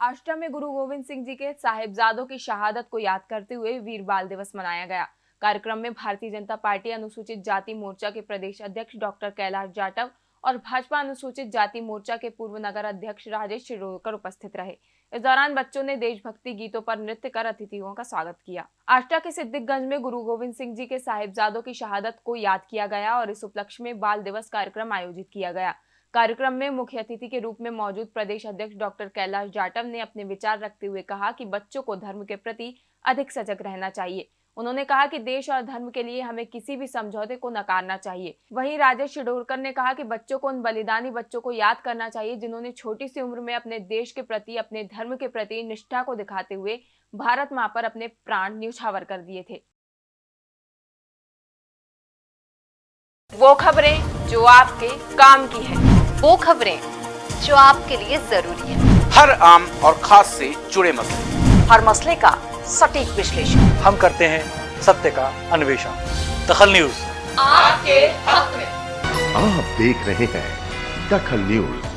आष्टा में गुरु गोविंद सिंह जी के साहिबजादों की शहादत को याद करते हुए वीर बाल दिवस मनाया गया। कार्यक्रम में भारतीय जनता पार्टी अनुसूचित जाति मोर्चा के प्रदेश अध्यक्ष डॉक्टर कैलाश जाटव और भाजपा अनुसूचित जाति मोर्चा के पूर्व नगर अध्यक्ष राजेश शिरोडकर उपस्थित रहे। इस दौरान बच्चों ने देशभक्ति गीतों पर नृत्य कर अतिथियों का स्वागत किया। आष्टा के सिद्दिकगंज में गुरु गोविंद सिंह जी के साहिबजादों की शहादत को याद किया गया और इस उपलक्ष्य में बाल दिवस कार्यक्रम आयोजित किया गया। कार्यक्रम में मुख्य अतिथि के रूप में मौजूद प्रदेश अध्यक्ष डॉक्टर कैलाश जाटव ने अपने विचार रखते हुए कहा कि बच्चों को धर्म के प्रति अधिक सजग रहना चाहिए। उन्होंने कहा कि देश और धर्म के लिए हमें किसी भी समझौते को नकारना चाहिए। वहीं राजेश शिडोरकर ने कहा कि बच्चों को उन बलिदानी बच्चों को याद करना चाहिए जिन्होंने छोटी सी उम्र में अपने देश के प्रति, अपने धर्म के प्रति निष्ठा को दिखाते हुए भारत माँ पर अपने प्राण न्यौछावर कर दिए थे। वो खबरें जो आपके काम की है। वो खबरें जो आपके लिए ज़रूरी है। हर आम और खास से जुड़े मसले। हर मसले का सटीक विश्लेषण। हम करते हैं सत्य का अन्वेषण। दखल न्यूज़। आपके हक में। आप देख रहे हैं दखल न्यूज़।